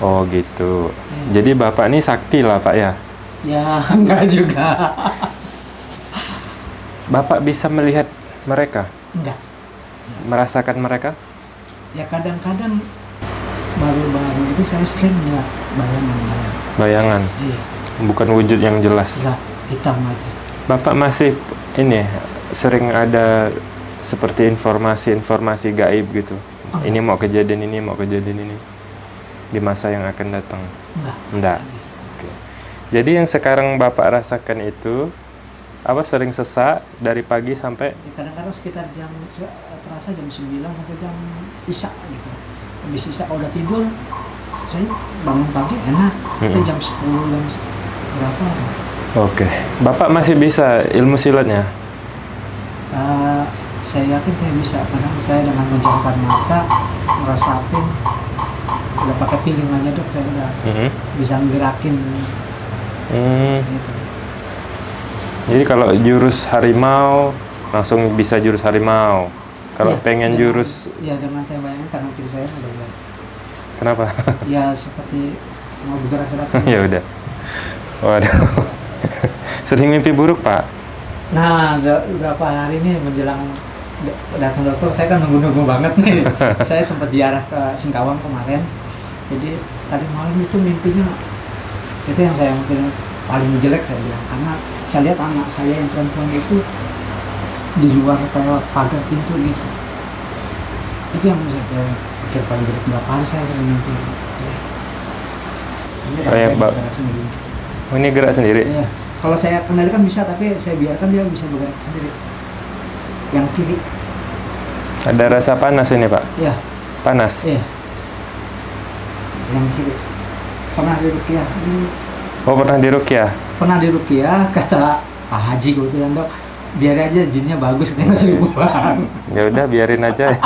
Oh gitu. Jadi bapak ini sakti lah pak ya. Ya, enggak juga. Bapak bisa melihat mereka, Enggak. merasakan mereka? Ya kadang-kadang baru-baru itu saya sering melihat bayangan-bayangan. Bayangan, Iya, bukan wujud yang jelas. enggak hitam aja. Bapak masih ini sering ada seperti informasi-informasi gaib gitu. Oh. Ini mau kejadian ini, mau kejadian ini di masa yang akan datang. Enggak. Enggak. Oke. Jadi yang sekarang Bapak rasakan itu apa sering sesak dari pagi sampai Ya, kadang-kadang sekitar jam terasa jam 9 sampai jam Isya gitu. Habis Isya kalau udah tidur saya bangun pagi enak. Tapi Mm-mm. jam 10 jam berapa? Oke. Bapak masih bisa ilmu silatnya? Eh, saya yakin saya bisa kadang saya dengan menjamkan mata ngerasapin udah pakai feeling aja dok saya udah Mhm. bisa ngerakin Hmm. gitu. Jadi kalau jurus harimau langsung bisa jurus harimau. Kalau Ya, pengen dengan- jurus ya dengan saya bayangin tangan kiri saya udah mulai kenapa? ya seperti mau bergerak-gerak ya udah. Waduh. Sering mimpi buruk, Pak? nah udah berapa hari ini menjelang datang dokter saya kan nunggu-nunggu banget nih saya sempat ziarah ke Singkawang kemarin jadi tadi malam itu mimpinya itu yang saya mungkin paling jelek saya bilang karena saya lihat anak saya yang perempuan itu di luar kayak pagar pintu gitu itu yang saya pikir paling jelek berapa hari saya sering mimpi ini Kayak sampai ba- bergerak sendiri. Oh, ini gerak sendiri. Iya. Kalau saya kendalikan bisa, tapi saya biarkan dia bisa bergerak sendiri. Yang kiri, Ada rasa panas ini, Pak. iya, Panas. iya. Yang kiri. Pernah di Rukiah, di- Oh, pernah dirukyah? pernah di Rukiah kata Pak Haji gue bilang dok, biar aja jinnya bagus, katanya seribuan. Ya udah biarin aja.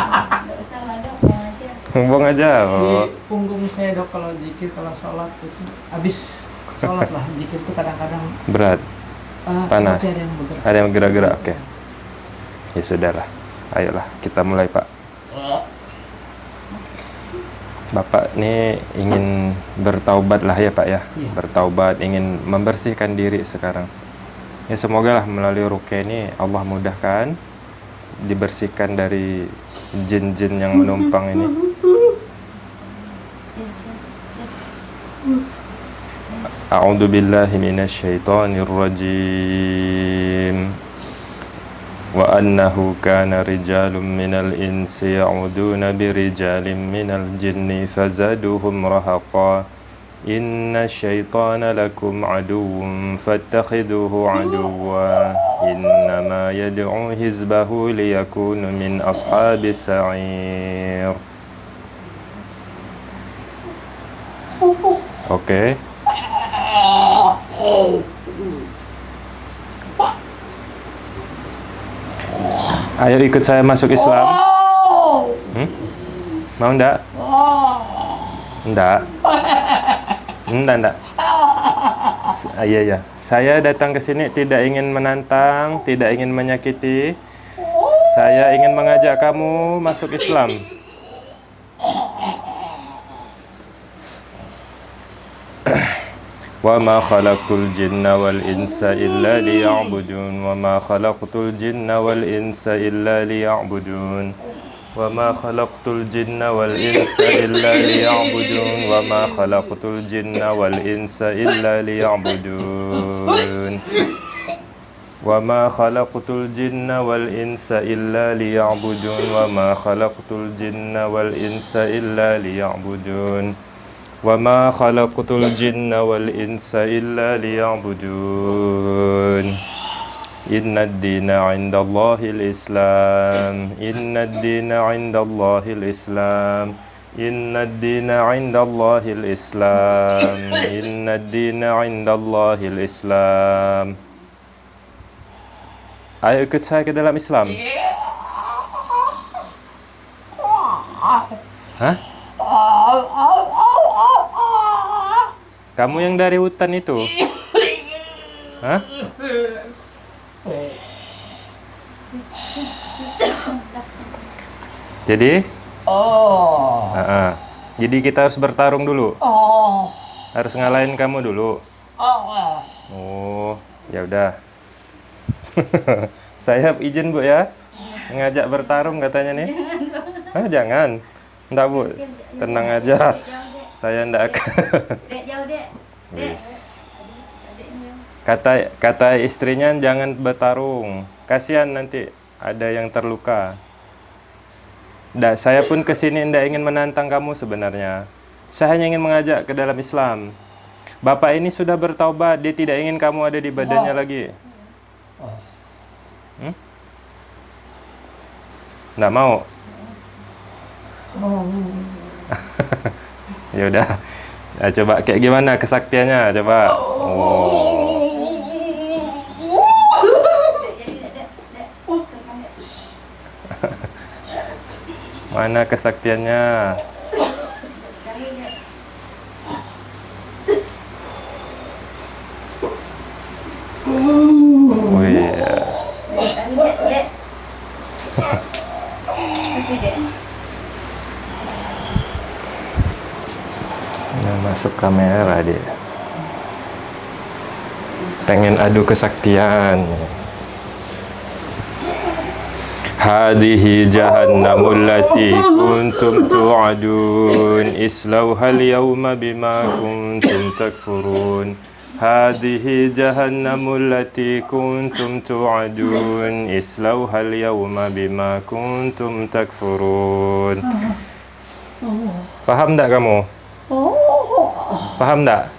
Buang aja. Di Oh. punggung saya dok kalau zikir, kalau sholat itu habis sholat lah zikir itu kadang-kadang Berat. eh, Panas. ada yang bergerak. Ada yang gerak-gerak. Oke. Ya sudahlah. Ayolah, kita mulai, Pak. Bapak ini ingin bertaubat lah ya Pak ya? Iya. Bertaubat, ingin membersihkan diri sekarang. Ya semoga lah melalui rukyah ini Allah mudahkan Dibersihkan dari jin-jin yang menumpang ini. A'udzu billahi minasyaitonir rajim وأنه كان رجال من الإنس يعودون برجال من الجن فزادوهم رهقا. إن الشيطان لكم عدو فاتخذوه عدوا. إنما يدعو حزبه ليكون من أصحاب السعير. Okay. Ayo ikut saya masuk Islam. Hmm? Mau ndak? Ndak. Ndak, ndak. S- ah, Iya, iya. Saya datang ke sini tidak ingin menantang, tidak ingin menyakiti. Saya ingin mengajak kamu masuk Islam. وما خلقت الجن والإنس إلا ليعبدون وما خلقت الجن والإنس إلا ليعبدون وما خلقت الجن والإنس إلا ليعبدون وما خلقت الجن والإنس إلا ليعبدون وما خلقت الجن والإنس إلا ليعبدون وما خلقت الجن والإنس إلا ليعبدون وما خلقت الجن والإنس إلا ليعبدون إن الدين عند الله الإسلام إن الدين عند الله الإسلام إن الدين عند الله الإسلام إن الدين عند الله الإسلام Ayo ikut saya ke dalam Islam. Hah? Kamu yang dari hutan itu? Hah? Jadi? Oh, Ah, ah. Jadi kita harus bertarung dulu. Oh. Harus ngalahin kamu dulu. Oh. Oh, ya udah. Saya izin Bu ya. Ngajak bertarung katanya nih. Ah, jangan. Enggak, Bu. Tenang aja. Saya enggak akan. Dek jauh dek. Dek. Kata kata istrinya jangan bertarung. Kasihan nanti ada yang terluka. Da, saya pun ke sini tidak ingin menantang kamu sebenarnya. Saya hanya ingin mengajak ke dalam Islam. Bapak ini sudah bertaubat, dia tidak ingin kamu ada di badannya lagi. Hmm? Nggak mau? ya udah. Ya, coba kayak gimana kesaktiannya? Coba. Oh. Mana kesaktiannya? Oh. Kali dek dek. Itu dek. Nah, masuk kamera dia. Pengen adu kesaktian. Hadihi jahannamul lati kuntum tu'adun islauha al-yawma bima kuntum takfurun Hadihi jahannamul lati kuntum tu'adun islauha al-yawma bima kuntum takfurun Faham tak kamu? Paham tak?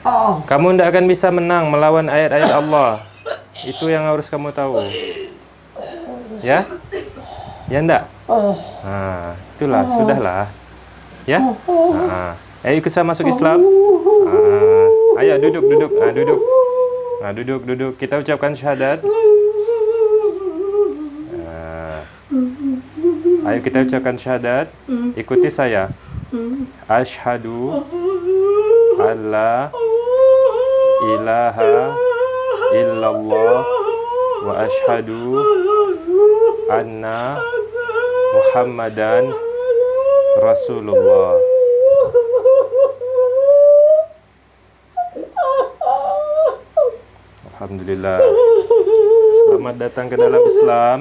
Kamu tidak akan bisa menang melawan ayat-ayat Allah. Itu yang harus kamu tahu. Ya? Ya enggak? Nah, itulah, sudahlah. Ya? Nah, ayo ikut saya masuk Islam. Ah, ayo duduk, duduk. Ah, duduk. Nah, duduk, duduk. Kita ucapkan syahadat. Ah. Ayo kita ucapkan syahadat. Ikuti saya. Ashhadu alla ilaha illallah wa ashhadu anna muhammadan rasulullah. Alhamdulillah. Selamat datang ke dalam Islam.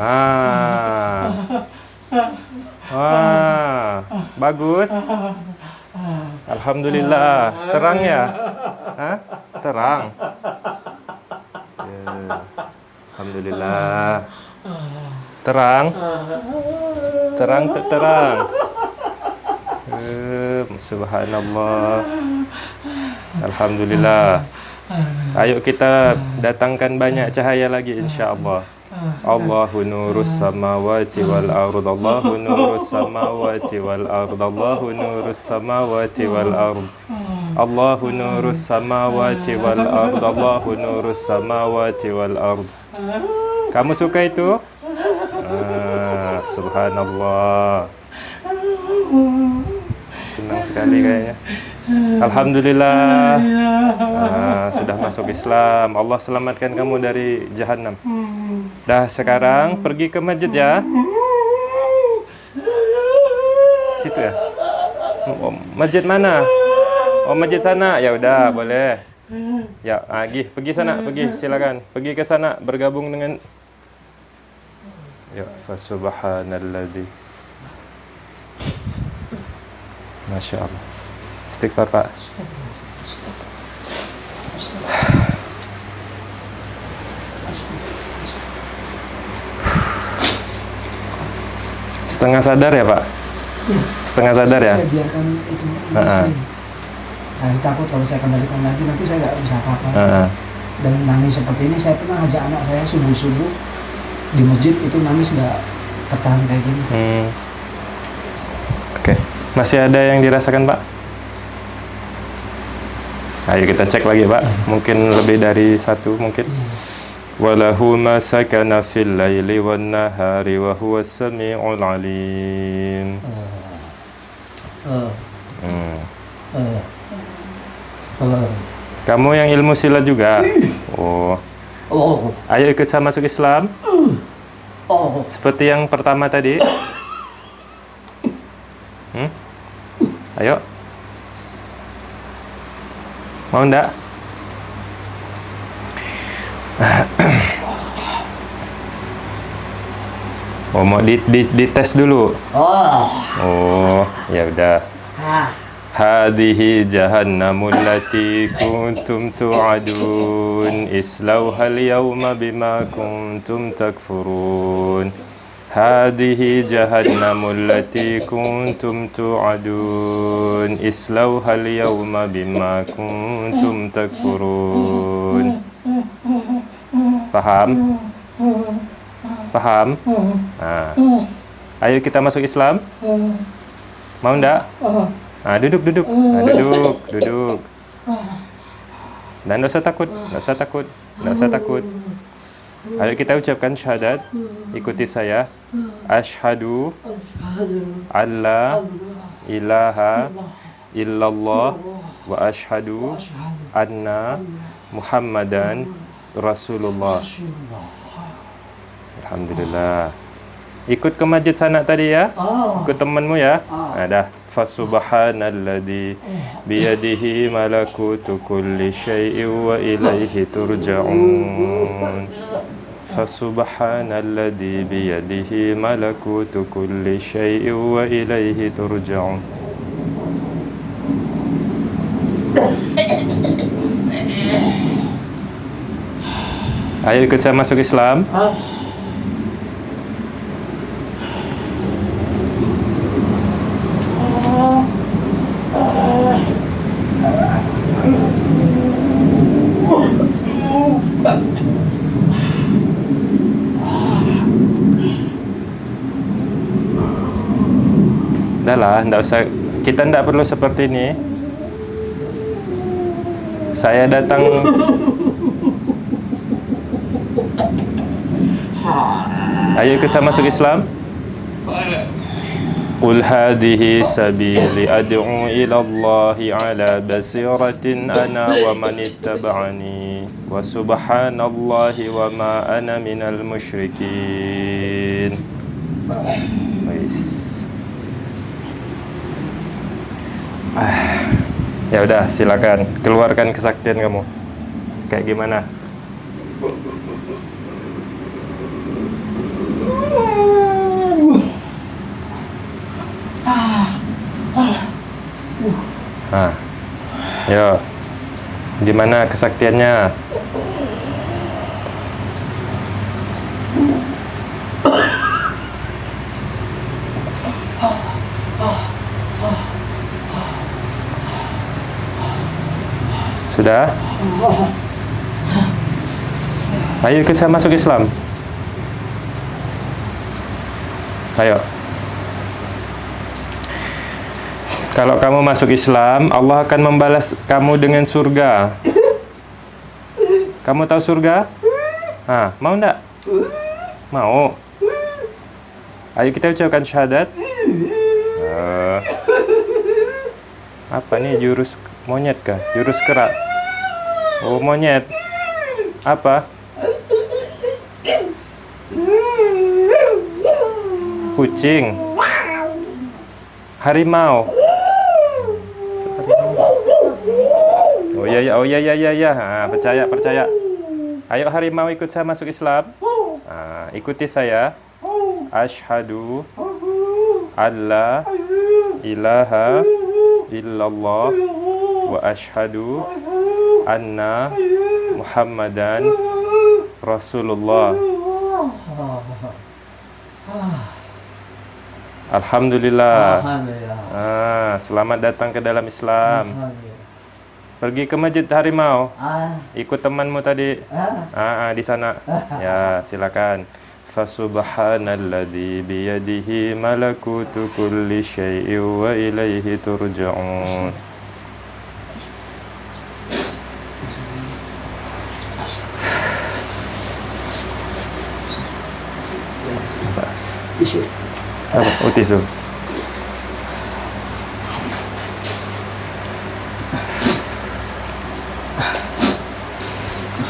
Ah. Wah, bagus. Alhamdulillah, terang ya? Hah? Terang. Ya. Alhamdulillah. Terang. Terang terang. Subhanallah. Alhamdulillah. Ayo kita datangkan banyak cahaya lagi insya-Allah. Allahu nurus samawati wal ard Allahu nurus samawati wal ard Allahu nurus samawati wal ard Allahu nurus samawati wal ard Allahu nurus samawati wal ard Kamu suka itu? Ah, subhanallah. Senang sekali kayaknya Alhamdulillah Ah, sudah masuk Islam Allah selamatkan kamu dari jahanam Dah sekarang pergi ke masjid ya. Situ ya. Oh, masjid mana? Oh masjid sana. Ya udah boleh. Ya, pergi pergi sana, pergi silakan. Pergi ke sana bergabung dengan Ya, fa subhanalladzi. Masya Allah. Istighfar Pak. Setengah sadar ya Pak? Setengah sadar ya? Saya biarkan itu. Saya takut kalau saya kembalikan lagi nanti saya nggak bisa apa-apa. Heeh. Dan nangis seperti ini saya pernah ajak anak saya subuh-subuh di masjid itu nangis nggak tertahan kayak gini. Hmm. Oke, masih ada yang dirasakan Pak? Ayo kita cek lagi Pak. Mungkin lebih dari satu mungkin. Walahu ma sakana fil laili wan nahari wa huwa samiul alim. Hmm. eh. Kamu yang ilmu silat juga? Oh. Oh, Ayo ikut saya masuk Islam. Oh. Seperti yang pertama tadi. Hmm? Ayo. Mau enggak? oh, mau di, di, di tes dulu. Oh. Oh, ya udah. Hadihi jahannamul lati kuntum tu'adun Islauha al-yawma bima kuntum takfurun هذه جهنم التي كنتم توعدون اصلوها اليوم بما كنتم تكفرون Paham? Paham? Nah. Ayo kita masuk Islam. Mau ndak? Nah, duduk, duduk. Nah, duduk, duduk. Dan nggak usah takut, nggak usah takut, nggak usah takut. Ayo kita ucapkan syahadat. Ikuti saya. Ashhadu alla ilaha illallah wa ashhadu anna Muhammadan Rasulullah. Alhamdulillah. Ikut ke masjid sanak tadi ya. Oh. Ikut temanmu ya. Nah, dah. Fasubhanalladzi biyadihi malakutu kulli syai'in wa ilaihi turja'un. Fasubhanalladzi biyadihi malakutu kulli syai'in wa ilaihi turja'un. Ayo ikut saya masuk Islam. Ah. lah, ndak usah. Kita ndak perlu seperti ini. Saya datang Ayo ikut saya masuk Islam. قل هذه سبيلي أدعو إلى الله على بصيرة أنا ومن اتبعني وسبحان الله وما أنا من المشركين Wis. Ah, ya udah silakan. Keluarkan kesaktian kamu. Kayak gimana? Ah, yo, gimana kesaktiannya? Sudah? Ayo ikut saya masuk Islam. Ayo. Kalau kamu masuk Islam, Allah akan membalas kamu dengan surga. Kamu tahu surga? Ah, mau enggak? Mau. Ayo kita ucapkan syahadat. Eh, apa nih jurus monyet kah? Jurus kerak. Oh, monyet. Apa? Kucing. Harimau. Oh ya ya, oh ya ya ya ya. Ha, percaya percaya. Ayo harimau ikut saya masuk Islam. Ha, ikuti saya. Ashhadu alla ilaha illallah wa ashhadu anna Muhammadan Rasulullah. Alhamdulillah. Alhamdulillah. Ah, selamat datang ke dalam Islam. Pergi ke masjid harimau. Ikut temanmu tadi. Ah. Ah, di sana. Ya, silakan. Fasubhanalladzi biyadihi malakutu kulli syai'in wa ilaihi turja'un. Isi. Apa? Oh, tisu.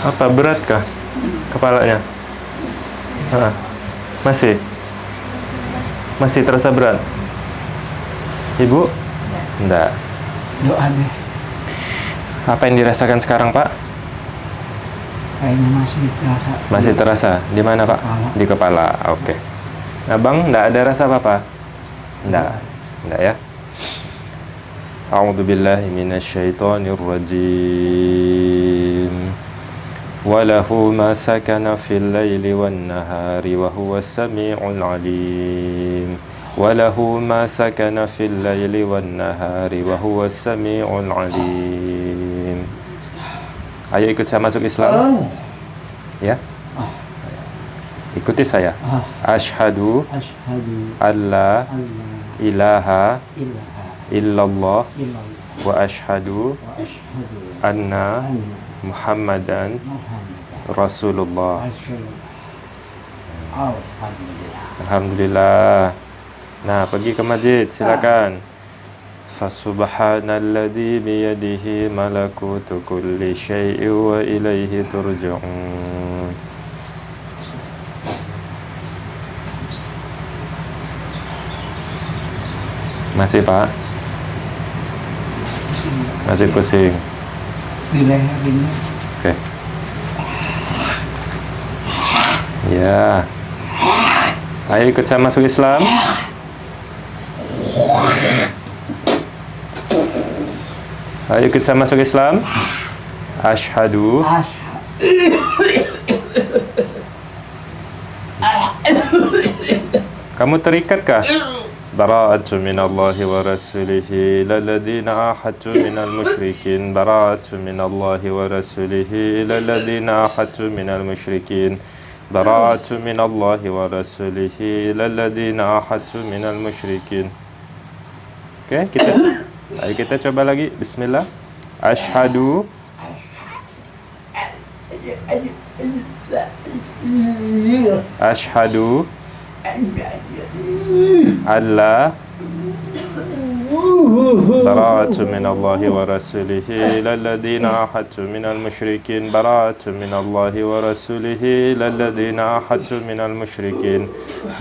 Apa beratkah kepalanya? Ha. Masih? Masih terasa berat? Ibu? Enggak. Doa deh. Apa yang dirasakan sekarang, Pak? Kayaknya masih terasa. Masih terasa. Di mana, Pak? Kepala. Di kepala. Oke. Abang, enggak ada rasa apa-apa? Enggak. Enggak ya? A'udzu billahi minasyaitonir rajim. وله ما سكن في الليل والنهار وهو السميع العليم وله ما سكن في الليل والنهار وهو السميع العليم Ayo ikut saya masuk Islam ya ikuti saya Ah, Ashhadu asyhadu alla alla ilaha ilaha illallah illallah wa ashhadu wa anna anna Muhammadan Muhammadan Rasulullah Rasulullah. Alhamdulillah. Alhamdulillah. Nah, pergi ke masjid, silakan. Fasubhanalladzi biyadihi malakutu kulli syai'in wa ilaihi turja'un. Masih, Pak? Masih pusing. Di leher ini Oke. Ya. Ayo ikut saya masuk Islam. Ayo ikut saya masuk Islam. Asyhadu Kamu terikat kah? Bara'atu minallahi wa rasulihi lalladhina ahadtu minal musyrikin Bara'atu minallahi wa rasulihi lalladhina ahadtu minal musyrikin Bara'atu minallahi wa rasulihi lalladhina ahadtu minal musyrikin Oke, kita Ayo kita coba lagi. Bismillah. Ashhadu. Ashhadu alla براءة من الله ورسوله. إلى الذين عاهدت من المشركين براءة من الله ورسوله. إلى الذين عاهدت من المشركين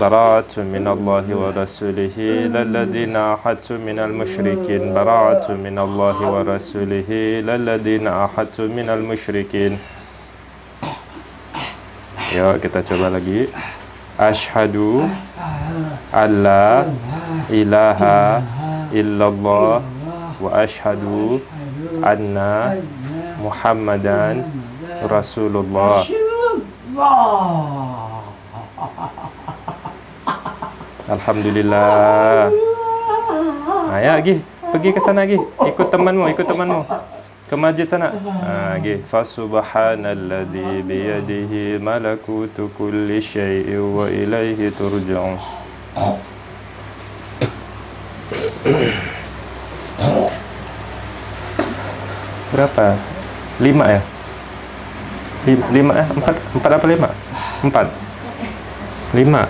براءة من الله ورسوله. إلى الذين عاهدت من المشركين براءة من الله ورسوله. إلى الذين عاهدت من المشركين. Yuk kita coba lagi. Ashhadu alla ilaha illallah wa ashhadu anna Muhammadan Rasulullah. Alhamdulillah. Nah, ya, Gi, pergi ke sana, Gi. Ikut temanmu, ikut temanmu. Ke masjid sana. Ha, Gi. Fasubhanalladzi biyadihi malakutu kulli syai'in wa ilaihi turja'un. Berapa? Lima ya? Lima, lima eh? Empat, empat apa lima? Empat. Lima.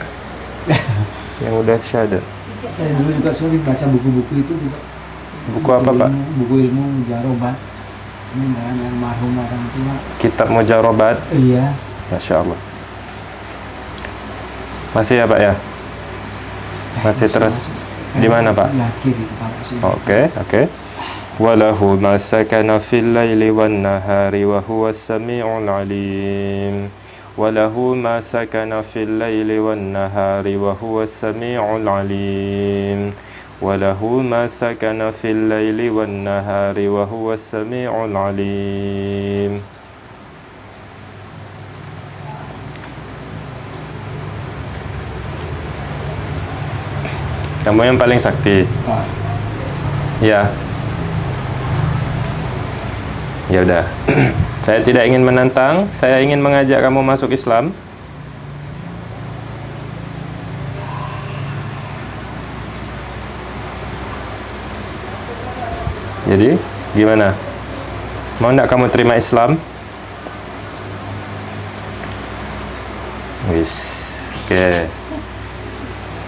Yang udah syahadat. Saya dulu juga sering baca buku-buku itu juga. Buku apa, Pak? ilmu- Buku ilmu jarobat. Ini dengan almarhum orang tua. Kitab Mujarobat. Iya. Masya Allah. Masih ya, Pak ya? Masih terus. Di mana, Pak? Sebelah kiri kepala sini. Oke, oke. وله ما سكن في الليل والنهار وهو السميع العليم وله ما سكن في الليل والنهار وهو السميع العليم وله ما سكن في الليل والنهار وهو السميع العليم Kamu yang paling sakti. Pak, Ya. Ya udah. saya tidak ingin menantang, saya ingin mengajak kamu masuk Islam. Jadi, gimana? Mau nggak kamu terima Islam? Wis, oke.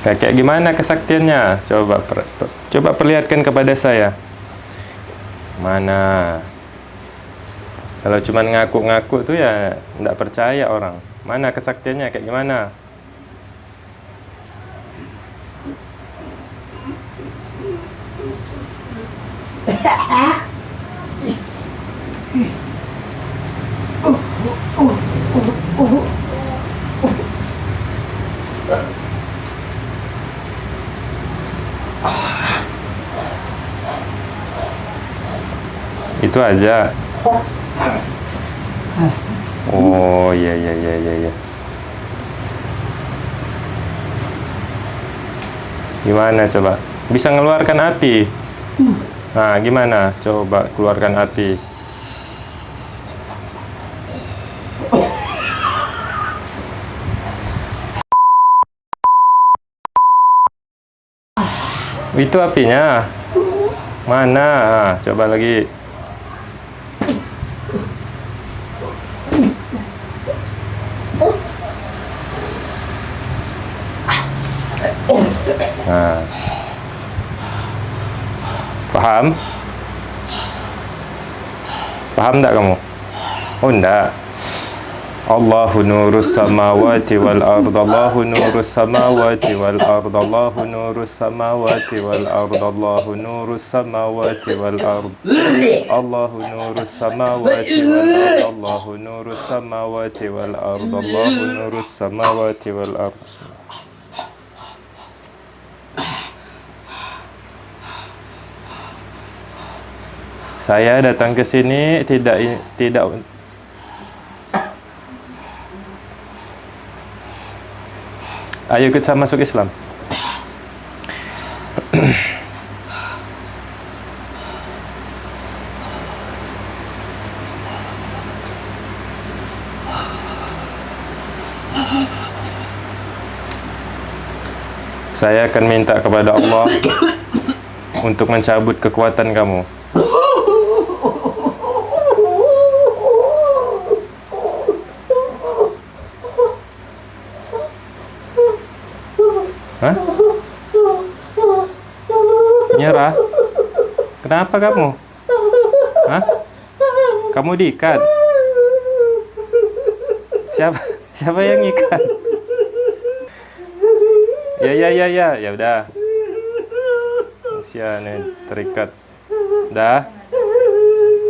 Kayak kayak gimana kesaktiannya? Coba per- per- coba perlihatkan kepada saya. Mana? Kalau cuma ngaku-ngaku tuh ya nggak percaya orang. Mana kesaktiannya kayak gimana? Itu aja. Oh, iya iya iya iya iya. Gimana coba? Bisa ngeluarkan api? Nah, gimana? Coba keluarkan api. Itu apinya. Mana? Ah, coba lagi. Nah. Paham? Paham tak kamu? Oh, enggak. Allahu nurus samawati wal ard Allahu nurus samawati wal ard Allahu nurus samawati wal ard Allahu nurus samawati wal ard Allahu nurus samawati wal ard Allahu nurus samawati wal ard Allahu nurus samawati wal ard Saya datang ke sini tidak tidak Ayo saya masuk Islam. Saya akan minta kepada Allah untuk mencabut kekuatan kamu. Hah? Nyerah? Kenapa kamu? Hah? Kamu diikat? Siapa siapa yang ikat? Ya ya ya ya, ya udah. Usia nih terikat. Dah.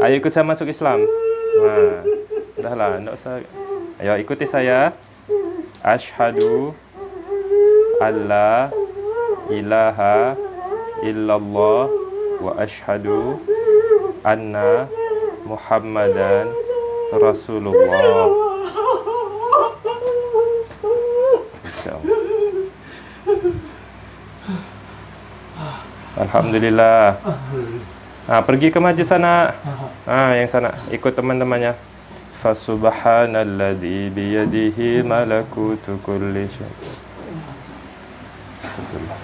Ayo ikut saya masuk Islam. Nah, dah lah, enggak usah. Ayo ikuti saya. Ashhadu alla ilaha illallah wa ashhadu anna muhammadan rasulullah. Alhamdulillah. Ah, pergi ke masjid sana. Ah, yang sana. Ikut teman-temannya. Fasubhanalladzi biyadihi malakutu kulli syai' Astagfirullah.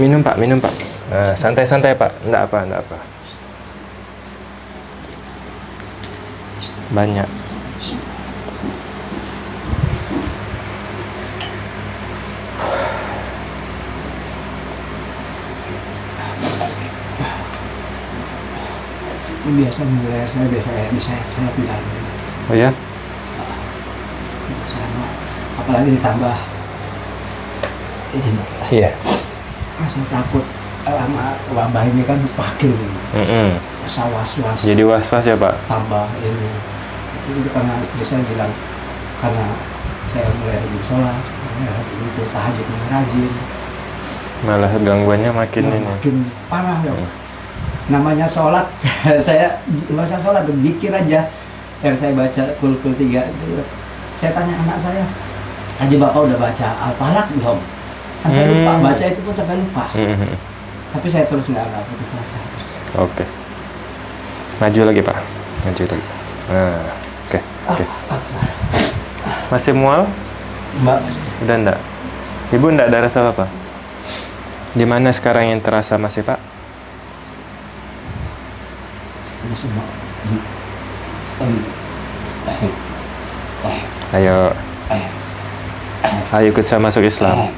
Minum pak, minum pak. Nah, santai-santai pak, enggak apa, enggak apa. Banyak. Ini biasa mulai saya biasa kayak misalnya saya tidak Oh ya? saya apalagi ditambah izin Iya. Rasa takut. Eh, sama wabah ini kan pakil ini. Mm -mm. rasa was-was. Jadi was-was ya pak? tambah ini. Itu, itu karena istri saya bilang karena saya mulai rajin sholat mulai rajin itu tahajud mulai rajin. Malah gangguannya makin ya, ini. makin parah ya Hmm. namanya sholat saya nggak usah sholat tuh zikir aja. Yang saya baca kul kul tiga itu. Saya tanya anak saya tadi bapak udah baca al-falaq belum sampai Hmm. lupa baca itu pun sampai lupa Mm -mm. tapi saya terus nggak nggak putus asa terus Oke. Maju lagi pak. Maju lagi. Nah, oke, oke. Masih mual? mbak Udah enggak? Ibu enggak ada rasa apa? Di mana sekarang yang terasa masih pak? ini semua Ayo, ayo ikut saya masuk Islam.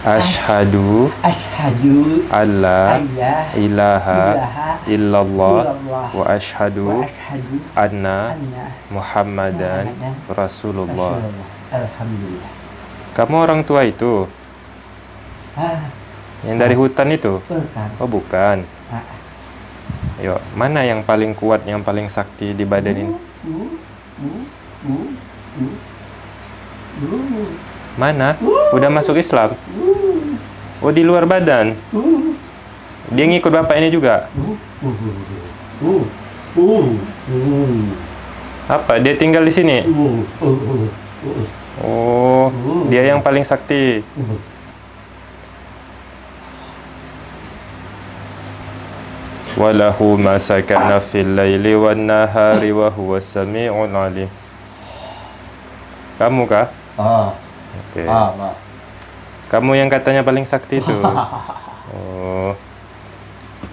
Ashhadu Ashhadu alla alla ilaha illallah wa ashhadu anna Muhammadan Rasulullah. Alhamdulillah. Kamu orang tua itu? Ah, Yang dari hutan itu? bukan. Oh, bukan. Ah, Ayo, mana yang paling kuat, yang paling sakti di badan ini? Mana? Udah masuk Islam? Oh, di luar badan. Dia ngikut bapak ini juga? Apa? Dia tinggal di sini? Oh, dia yang paling sakti. Sakana fil laili wan nahari wa huwa sami'ul alim. Kamu kah? Ah, Oke. ah, ah. Kamu yang katanya paling sakti itu. Oh.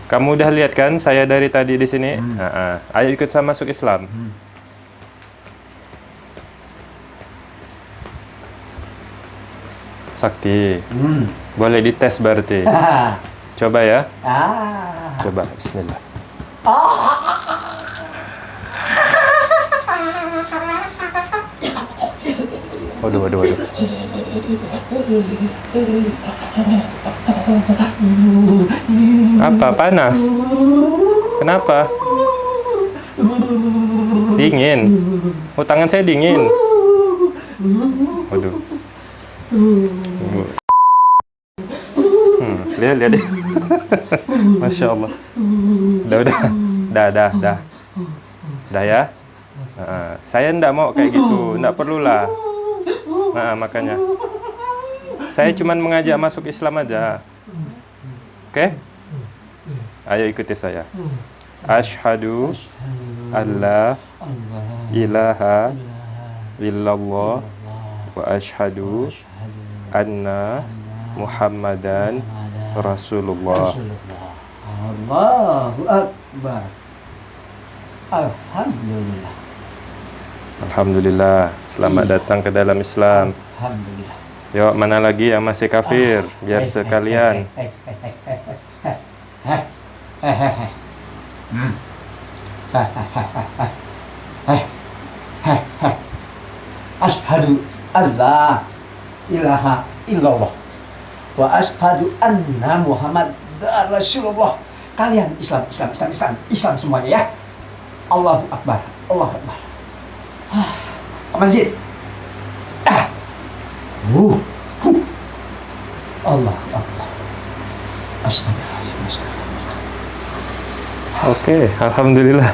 Kamu udah lihat kan saya dari tadi di sini? Ha-ha. Ayo ikut saya masuk Islam. Sakti. Hmm. Boleh dites berarti. Coba ya. Ah. Coba bismillah. Waduh, waduh, waduh. Apa? Panas? Kenapa? Dingin. Oh, tangan saya dingin. Waduh. Hmm, lihat, deh. Masya Allah. Udah, udah. Dah, dah, dah. Dah ya? Nah, saya ndak mau kayak gitu. Ndak perlulah. Nah, makanya. Saya cuma mengajak masuk Islam aja. Oke? Ayo ikuti saya. Ashhadu alla ilaha illallah wa ashhadu anna Muhammadan Rasulullah. Allahu Akbar. Alhamdulillah. Alhamdulillah. Selamat iya. datang ke dalam Islam. Alhamdulillah. Yuk, mana lagi yang masih kafir? Ah, biar eh, sekalian. Ashadu Allah ilaha illallah wa ashhadu anna Muhammad Rasulullah. Kalian Islam, Islam, Islam, Islam, Islam semuanya ya. Allahu Akbar, Allahu Akbar. Ah, masjid. Ah. Uh, huh. Allah Allah. Astagfirullahaladzim. Oke, alhamdulillah.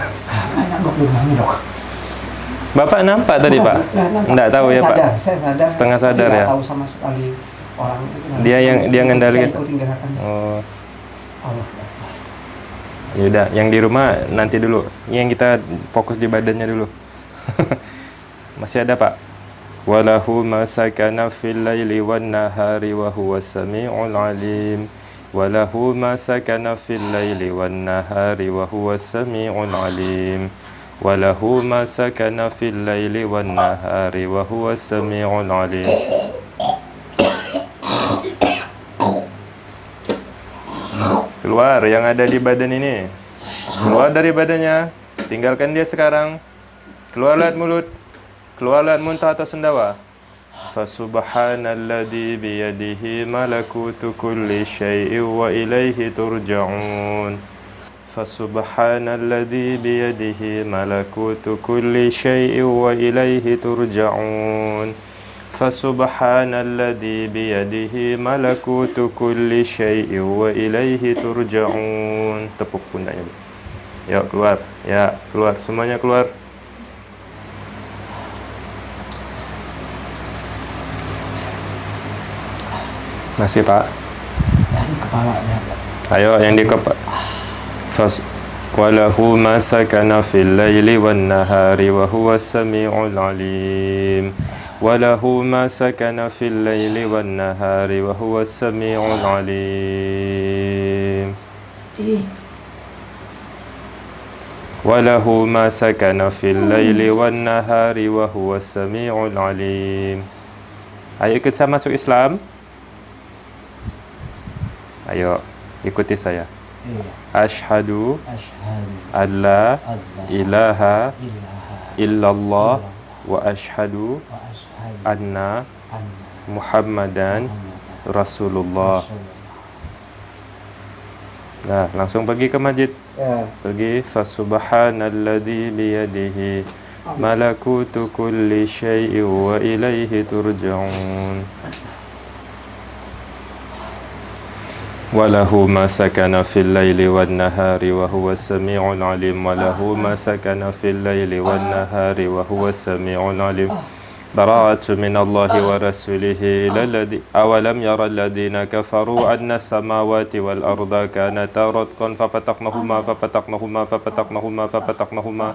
Ini dok. Bapak nampak tadi, Pak? Enggak tahu Saya ya, Pak. sadar, Saya sadar. Setengah sadar ya? tahu sama sekali orang itu. Dia yang- dia ngendali gerakannya. Oh, Allah yaudah. Yang di rumah nanti dulu. Yang kita fokus di badannya dulu. Masih ada, Pak? Walahu ma sakana fil laili wan nahari wa huwa sami'ul alim. Walahu ma sakana fil laili wan nahari wa huwa sami'ul alim. Walahu ma sakana fil laili wan nahari wa huwa sami'ul alim. Keluar yang ada di badan ini. Keluar dari badannya. Tinggalkan dia sekarang. Keluar lewat mulut. Keluar lewat muntah atau sendawa. Fasubhanalladzi biyadihi malakutu kulli syai'in wa ilaihi turja'un. Fasubhanalladzi biyadihi malakutu kulli syai'in wa ilaihi turja'un. Fasubhanalladzi biyadihi malakutu kulli syai'in wa ilaihi turja'un. Tepuk pundaknya. Ya, keluar. Ya, keluar. Semuanya keluar. Masih, Pak. Kepalanya. Ayo yang di kepala. Fas walahu ma sakana fil laili wan nahari wa huwa samiul alim. وله ما سكن في الليل والنهار وهو السميع العليم. وله ما سكن في الليل والنهار وهو السميع العليم. Ayo ikut saya masuk Islam. Ayo ikuti saya. Ashhadu alla ilaha illallah wa ashhadu anna anna Muhammadan Muhammadan Rasulullah. Rasulullah. Nah, langsung pergi ke masjid. Ya. Pergi fasubhanalladzi biyadihi malakutu kulli syai'in wa ilaihi turja'un. وله ما سكن في الليل والنهار وهو السميع العليم وله ما سكن في الليل والنهار وهو السميع العليم براءة من الله ورسوله إلى الذي أولم يرى الذين كفروا أن السماوات والأرض كانتا رتقا ففتقناهما ففتقناهما ففتقناهما ففتقناهما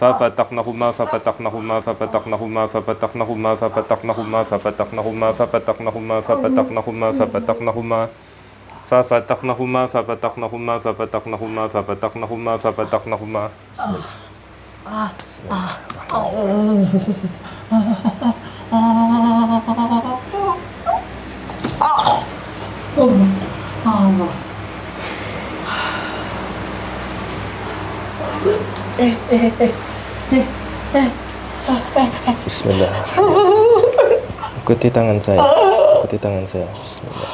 ففتقناهما ففتقناهما ففتقناهما ففتقناهما ففتقناهما ففتقناهما ففتقناهما ففتقناهما ففتقناهما ففتقناهما ففتقناهما ففتقناهما ففتقناهما ففتقناهما بسم الله ah, ah, Bismillah. Ikuti tangan saya. Ikuti tangan saya. Bismillah.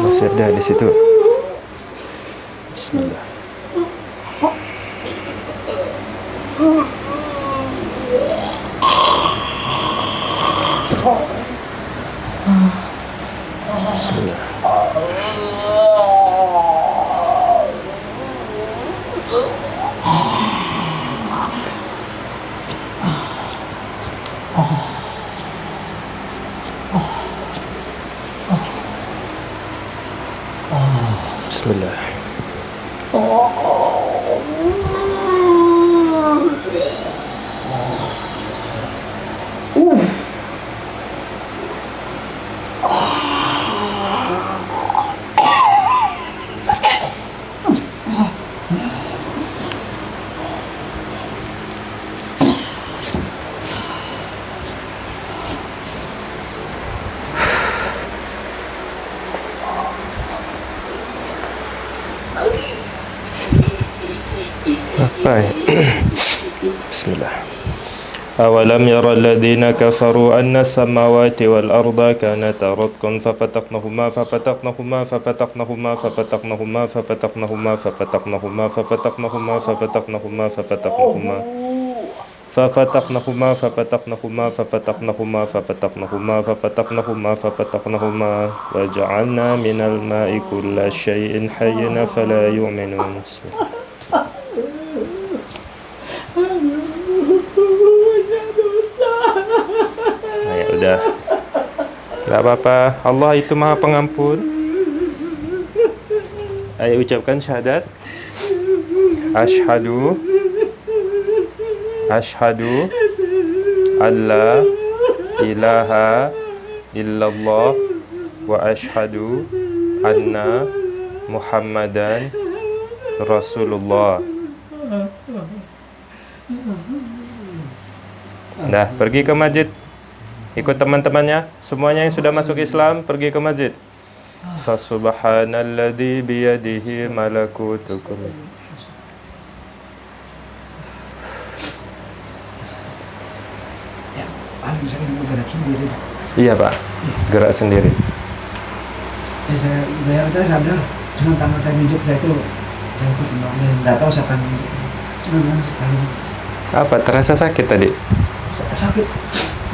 Masih ada di situ. بسم الله أولم ير الذين كفروا أن السماوات والأرض كانتا رتقا ففتقنهما ففتقنهما ففتقنهما ففتقنهما ففتقنهما ففتقنهما ففتقنهما ففتقنهما ففتقنهما ففتقنهما ففتقنهما ففتقنهما ففتقنهما ففتقنهما ففتقنهما وجعلنا من الماء كل شيء حي فلا يؤمنون Gak apa-apa. Allah itu Maha Pengampun. Ayo ucapkan syahadat. Ashhadu Ashhadu alla ilaha illallah wa ashhadu anna Muhammadan Rasulullah. Dah, pergi ke masjid. Ikut teman-temannya, semuanya yang sudah masuk Islam pergi ke masjid. Fasubhanalladzi biyadihi malakutu kulli Ya, bergerak sendiri. Iya, Pak. Gerak sendiri. Ya saya bayar saya sadar, cuma tangan saya minjuk saya itu saya ikut tembaknya, nggak tahu saya akan minjuk. Cuma sekali Apa terasa sakit tadi? sa- sakit,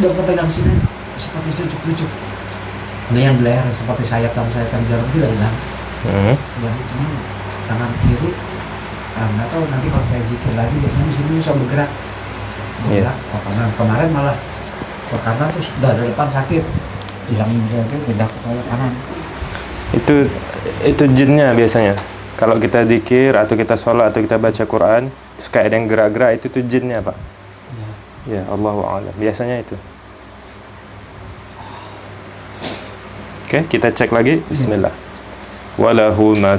dokter pegang sini seperti cucuk-cucuk. Ada yang leher seperti sayatan sayatan jarum itu hilang. Hmm. Ya, cuma tangan kiri ah, nggak tahu nanti kalau saya zikir lagi biasanya di sini bisa bergerak bergerak oh, kanan kemarin malah ke kanan terus dari depan sakit hilang itu pindah ke kanan Itu itu jinnya biasanya. Kalau kita dikir atau kita sholat atau kita baca Quran, terus kayak ada yang gerak-gerak itu tuh jinnya, Pak. Ya. Allahu a'lam. Biasanya itu. Oke, kita cek lagi. Bismillah. Walahu ma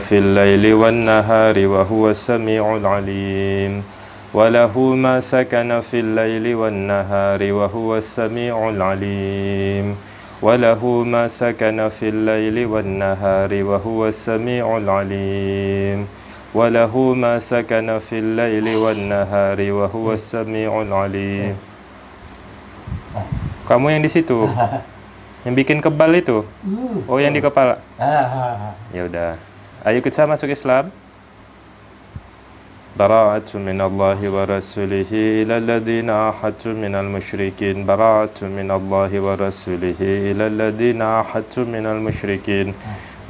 fil laili wan nahari wa huwa samiul alim. Walahu ma fil laili wan nahari wa huwa samiul alim. Walahu ma fil laili wan nahari wa huwa samiul alim. وله ما سكن في الليل والنهار وهو السميع العليم Kamu yang di situ. Yang bikin kebal itu. Oh, yang di kepala. Ya udah. Ayo kita masuk Islam. براءة من الله ورسوله إلى الذين عاهدتم من المشركين براءة من الله ورسوله إلى الذين عاهدتم من المشركين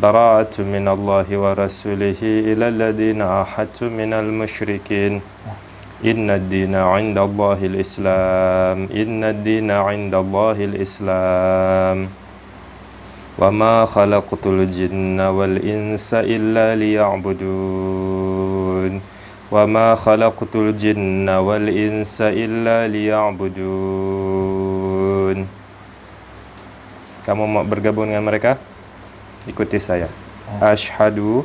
براءة من الله ورسوله إلى الذين عاهدتم من المشركين إن الدين عند الله الإسلام إن الدين عند الله الإسلام وما خلقت الجن والإنس إلا ليعبدون وما خلقت الجن والإنس إلا ليعبدون Kamu mau bergabung dengan mereka? du côté saya. Ashhadu.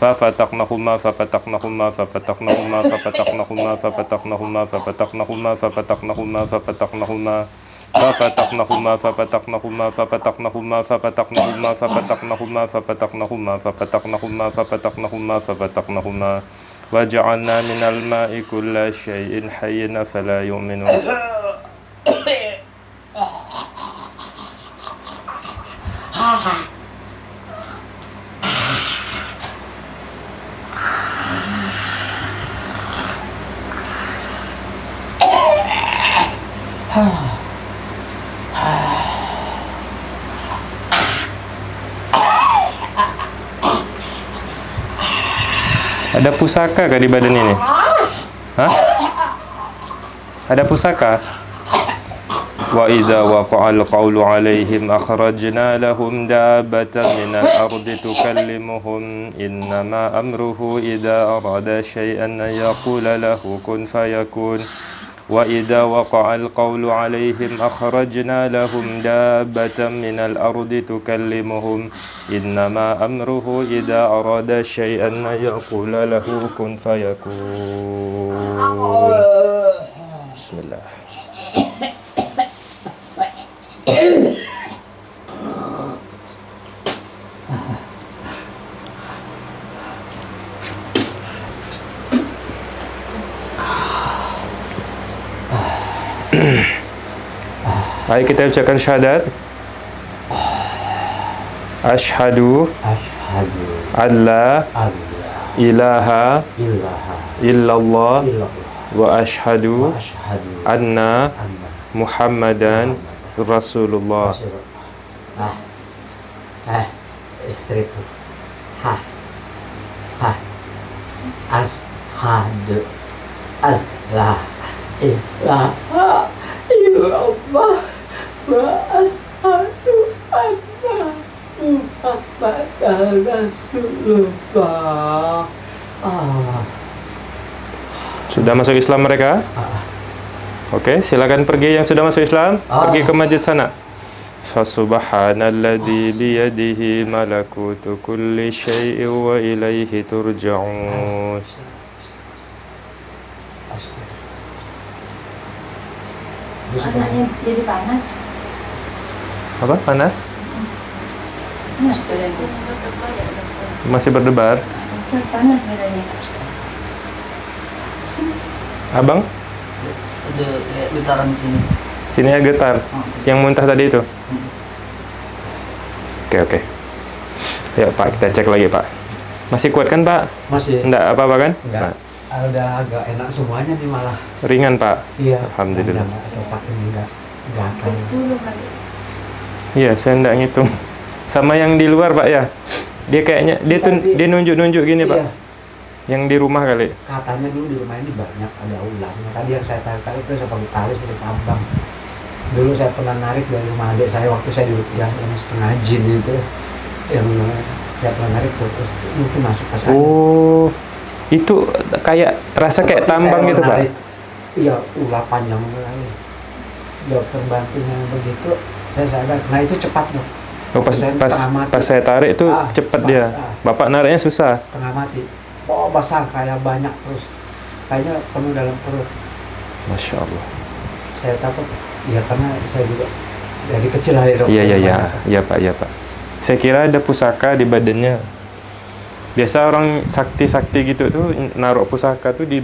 ففتقناهما ففتقناهما ففتقناهما ففتقناهما ففتقناهما ففتقناهما ففتقناهما ففتقناهما ففتقناهما ففتقناهما ففتقناهما ففتقناهما ففتقناهما ففتقناهما ففتقناهما ففتقناهما ففتقناهما وجعلنا من الماء كل شيء حي فلا يؤمنون Ada pusaka kah di badan ini? Hah? Ada pusaka? Wa idza waqa'al qawlu 'alaihim akhrajna lahum dabbatan minal ardi tukallimuhum innama amruhu idza arada shay'an an yaqula lahu kun fayakun وإذا وقع القول عليهم أخرجنا لهم دابة من الأرض تكلمهم. إنما أمره إذا أراد شيئا أن يقول له كن فيكون. بسم الله. هاي كتاب كان شهادات. أشهد أشهد أن لا إله إلا الله وأشهد أن محمدا رسول الله أشهد أن لا إله إلا الله. Sudah masuk Islam mereka? Ah. Oke, okay, silakan pergi yang sudah masuk Islam, ah. pergi ke masjid sana. Fasubhanalladzi biyadihi malakutu kulli syai'in wa ilaihi turja'un. Anaknya jadi panas. Apa? Panas? Panas badannya. Masih berdebar? Panas badannya. Abang, ada kayak getaran di sini. sini ya getar. Yang muntah tadi itu. Oke, oke. Yuk, Pak, kita cek lagi, Pak. Masih kuat kan, Pak? masih Enggak apa-apa kan? enggak Nah, udah agak enak semuanya nih malah ringan, Pak. iya Alhamdulillah. enggak sesak ini enggak Terus dulu kali. Iya, saya enggak ngitung. Sama yang di luar, Pak ya. Dia kayaknya dia tuh dia nunjuk-nunjuk gini, Pak. Iya, Yang di rumah kali. katanya dulu di rumah ini banyak ada ularnya tadi yang saya tarik-tarik itu saya pakai tali seperti tambang dulu saya pernah narik dari rumah adik saya waktu saya di yang, yang setengah jin itu yang saya pernah narik terus mungkin masuk ke Oh, Itu kayak rasa kayak Seperti tambang gitu, Pak. menarik, Iya, ulah panjang sekali. Dokter bantunya begitu, saya sadar. Nah itu cepat dok. Oh, pas, Saya pas, pas saya tarik itu Ah, cepat, dia. ah. Bapak nariknya susah. Setengah mati. Oh besar kayak banyak terus. Kayaknya penuh dalam perut. Masya Allah. Saya takut. Ya karena saya juga dari kecil aja dokter. Iya, iya, iya. banyak. Iya, Pak, iya, Pak. Saya kira ada pusaka di badannya. Biasa orang sakti-sakti gitu tuh naruh pusaka tuh di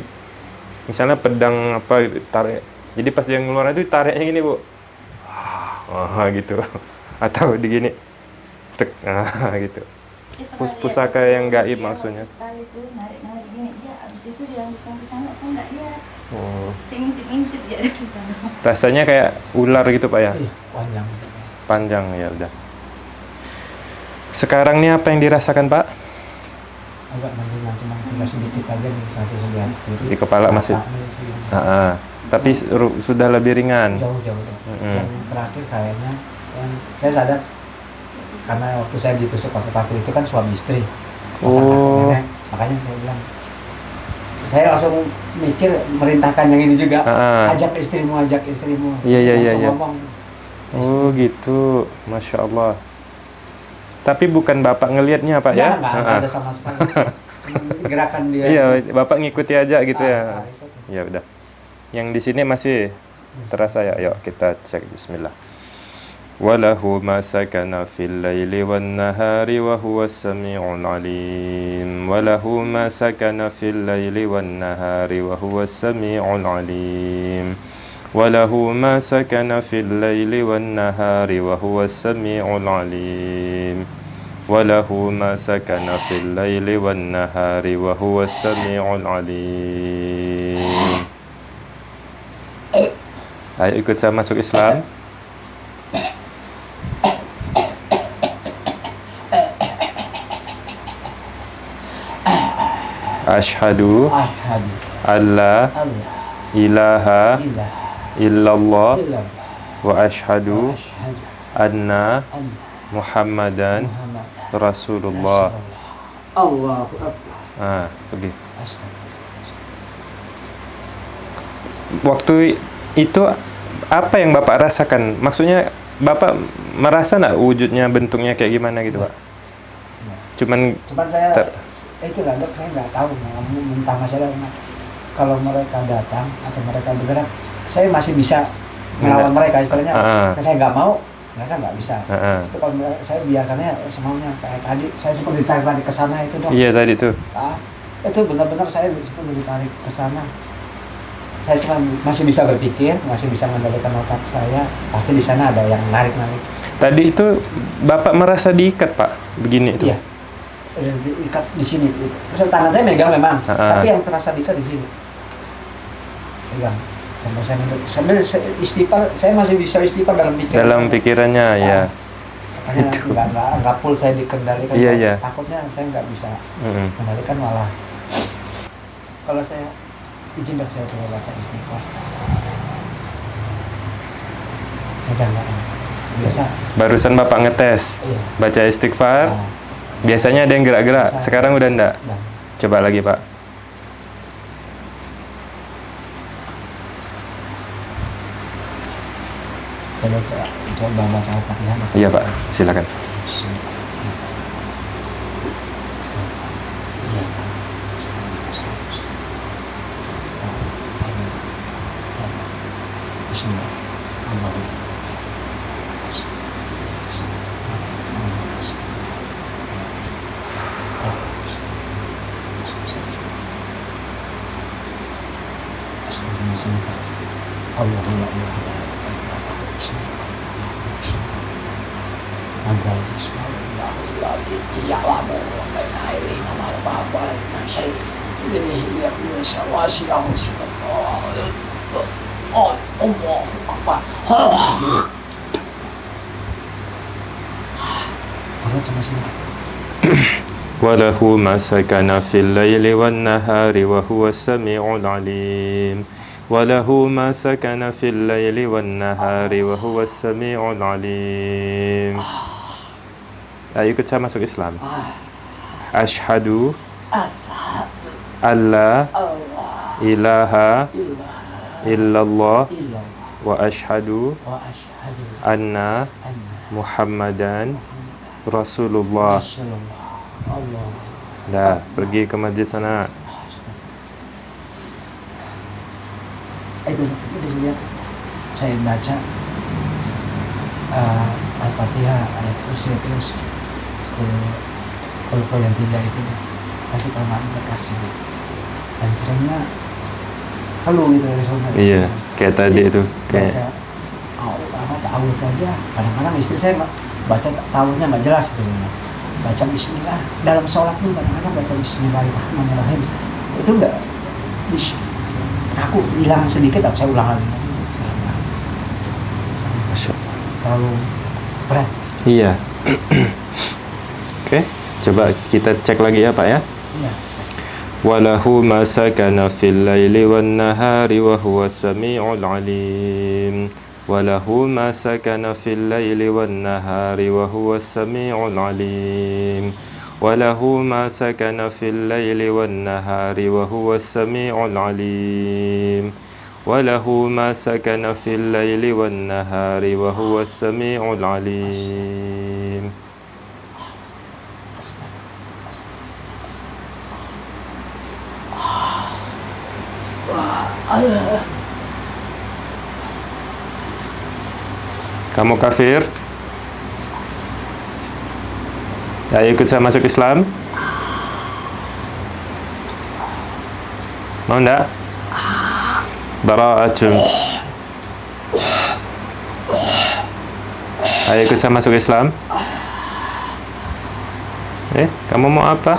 misalnya pedang apa tarik. Jadi pas dia ngeluar itu tariknya gini, Bu. Ah, gitu. Atau di gini. Cek. Ah, gitu. Pus- pusaka yang gaib dia maksudnya. Oh. Rasanya kayak ular gitu, Pak ya. Panjang. Panjang ya udah. Sekarang nih apa yang dirasakan, Pak? Agak tinggal sedikit aja masih. Di kepala masih-. Ah, ah. Tapi sudah lebih ringan. jauh-jauh dok. Mm-mm. Yang terakhir kayaknya yang saya sadar karena waktu saya ditusuk pakai paku itu kan suami istri Oh. nenek. makanya saya bilang saya langsung mikir merintahkan yang ini juga Ah, ajak istrimu ajak istrimu Iya, iya, iya, iya. Oh gitu, masya Allah. Tapi bukan bapak ngelihatnya pak ya? Nggak, nggak, nggak Ah, ah. ada sama sekali gerakan dia Iya, bapak ngikuti aja gitu Ah, ya. ah. Ya udah. Yang di sini masih terasa ya. Yuk kita cek Bismillah. وله ما سكن في الليل والنهار وهو السميع العليم وله ما سكن في الليل والنهار وهو السميع العليم وله ما سكن في الليل والنهار وهو السميع العليم وله ما سكن في الليل والنهار وهو السميع العليم Ayo ikut saya masuk Islam. Ashhadu Ahad alla ilaha ilah illallah wa Ashhadu anna an Muhammadan Muhammad Rasulullah. Allahu Akbar Ah, pergi. Waktu itu apa yang Bapak rasakan? Maksudnya Bapak merasa nggak wujudnya bentuknya kayak gimana gitu, Pak? Cuman Cuman saya Ter- itu lah dok saya nggak tahu mentah masalah kalau mereka datang atau mereka bergerak saya masih bisa melawan mereka istilahnya Ah. saya nggak mau mereka nggak bisa ah, ah. Tapi kalau mereka- saya biarkannya semaunya kayak tadi saya seperti ditarik tadi ke sana itu dok Iya tadi tuh. Ah, itu benar-benar saya seperti ditarik ke sana saya cuma masih bisa berpikir masih bisa mengendalikan otak saya pasti di sana ada yang narik narik Tadi itu Bapak merasa diikat, Pak. Begini itu. Iya. Udah diikat di sini. Terus tangan saya megang memang, Ah. tapi yang terasa diikat di sini. Pegang. Sampai saya. Sambil saya istighfar, saya masih bisa istighfar dalam pikiran. Dalam pikirannya ya. Makanya Itu. nggak nggak nggak full saya dikendalikan. Iya, iya. Takutnya saya nggak bisa Mm-mm. kendalikan malah. Kalau saya izin dok saya coba baca istighfar. Saya udah nggak biasa. Barusan Bapak ngetes Iya. baca istighfar. Nah, Biasanya ada yang gerak-gerak. Sekarang udah enggak. nah. Coba lagi, Pak. Saya baca, coba baca. Dok. Iya, Pak. Silakan. سكن في الليل والنهار وهو السميع العليم. وله ما سكن في الليل والنهار وهو السميع العليم. آه. ikut سامع سوق إسلام؟ آه. أشهد أن لا إله إلا الله وأشهد أن محمدا رسول الله. Dah, pergi ke masjid sana. itu itu saya saya baca uh, al-fatihah ayat kursi terus ke kalau yang tiga itu. Pasti kalau nggak dekat sih. Dan seringnya keluh gitu dari saudara Iya, kayak tadi itu baca kayak oh, apa ta'awud aja. Kadang-kadang istri saya ba- baca ta'awudnya nggak jelas gitu saya baca bismillah. Dalam sholat pun kadang-kadang baca bismillahirrahmanirrahim. Itu enggak? Aku hilang sedikit tapi saya ulang lagi terlalu berat. Iya. Oke coba kita cek lagi ya pak ya. Iya. Walahu masakana fil laili wan nahari wa huwa samiul alim. وله ما سكن في الليل والنهار وهو السميع العليم. وله ما سكن في الليل والنهار وهو السميع العليم. وله ما سكن في الليل والنهار وهو السميع العليم. Kamu kafir? Ayo ikut saya masuk Islam? Mau enggak? Bara'atun Ayo ikut saya masuk Islam? Eh, kamu mau apa?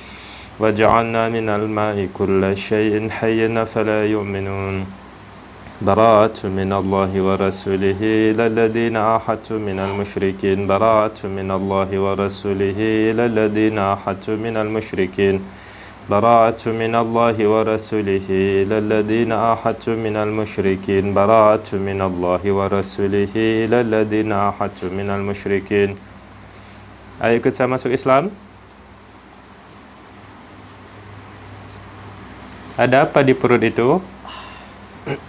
وجعلنا من الماء كل شيء حي فلا يؤمنون. براءة من الله ورسوله إلى الذين عاهدتم من المشركين. براءة من الله ورسوله إلى الذين عاهدتم من المشركين. براءة من الله ورسوله إلى الذين عاهدتم من المشركين. براءة من الله ورسوله إلى الذين عاهدتم من المشركين. Saya masuk Islam? ada apa di perut itu?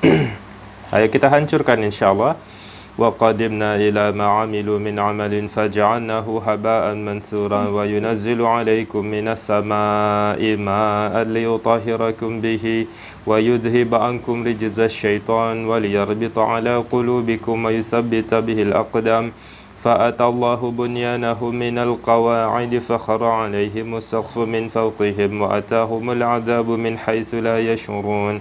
Ayo kita hancurkan insyaallah. Wa qadimna ila ma min amalin faj'alnahu haba'an mansura wa yunazzilu 'alaykum minas sama'i ma'an liyutahhirakum bihi wa yudhhib 'ankum rijzasy syaithan wa liyarbita 'ala qulubikum wa yuthabbita bihil aqdam. فأتى الله بنيانهم من القواعد فخر عليهم السقف من فوقهم وأتاهم العذاب من حيث لا يشعرون.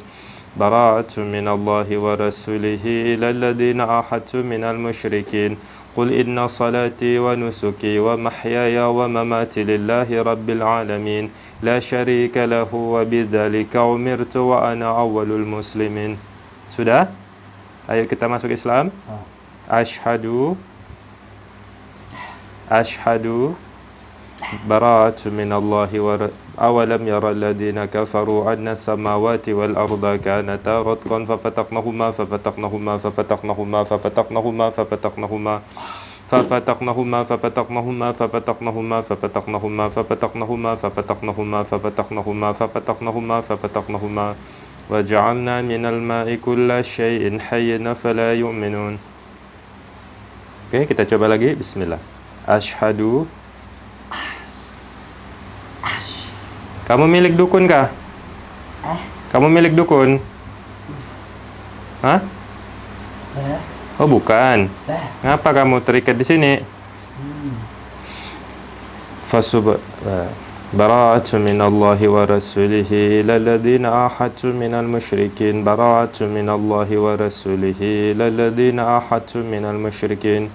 براءة من الله ورسوله إلى الذين عاهدتم من المشركين. قل إن صلاتي ونسكي ومحياي ومماتي لله رب العالمين. لا شريك له وبذلك أمرت وأنا أول المسلمين. Sudah? Ayo kita masuk Islam. Ashhadu أشهد براءة من الله ور... أولم يرى الذين كفروا أن السماوات والأرض كانتا رتقا ففتقناهما ففتقناهما ففتقناهما ففتقناهما ففتقناهما ففتقناهما ففتقناهما ففتقناهما ففتقناهما ففتقناهما ففتقناهما ففتقناهما ففتقناهما ففتقناهما وجعلنا من الماء كل شيء حي فلا يؤمنون Oke, kita coba lagi. Bismillah. Ashadu. Kamu milik dukun kah? Kamu milik dukun? Hah? Oh bukan. Ngapa kamu terikat di sini? Fasub bara'atu minallahi wa rasulihi lalladhina ahadtu minal musyrikin bara'atu minallahi wa rasulihi lalladhina ahadtu minal musyrikin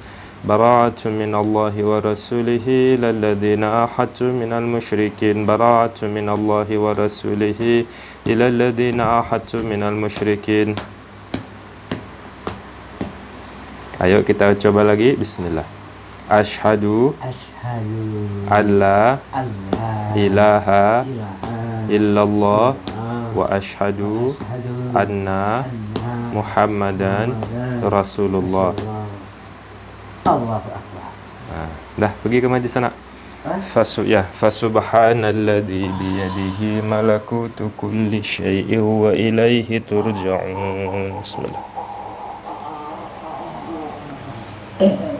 من المشركين براءة من الله ورسوله إلى الذين عاهدتم من المشركين براءة من الله ورسوله إلى الذين عاهدتم من المشركين Ayo kita coba lagi. Bismillah. Ashhadu Ashhadu alla alla ilaha ilaha illallah illallah wa ashhadu Ashhadu anna anna Muhammadan Muhammadan Rasulullah. Allahu Akbar. Ah, dah pergi ke majlis sana. Fasu ya fasubhanalladzi biyadihi malakutu kulli syai'in wa ilaihi turja'un. Bismillah. Oh.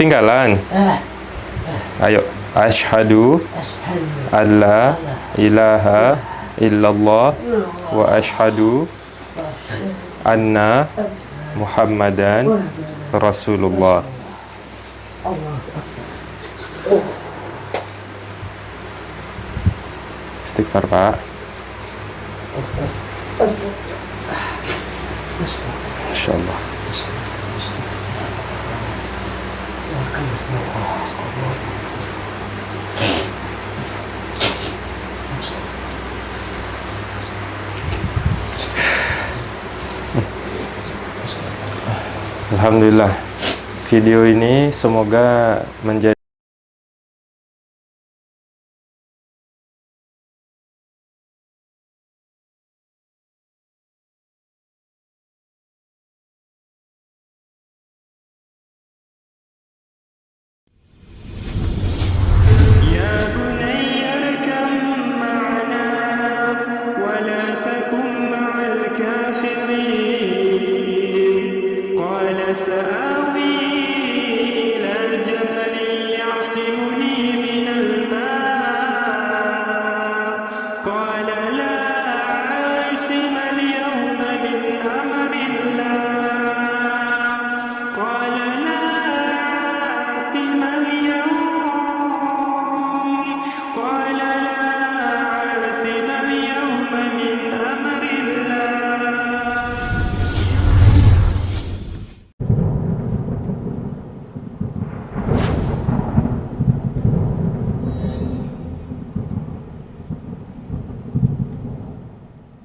Ketinggalan. Ayo, asyhadu Ashhadu alla ilaha illallah wa asyhadu anna Muhammadan Rasulullah. Istighfar, Pak. Insyaallah. Alhamdulillah. Video ini semoga menjadi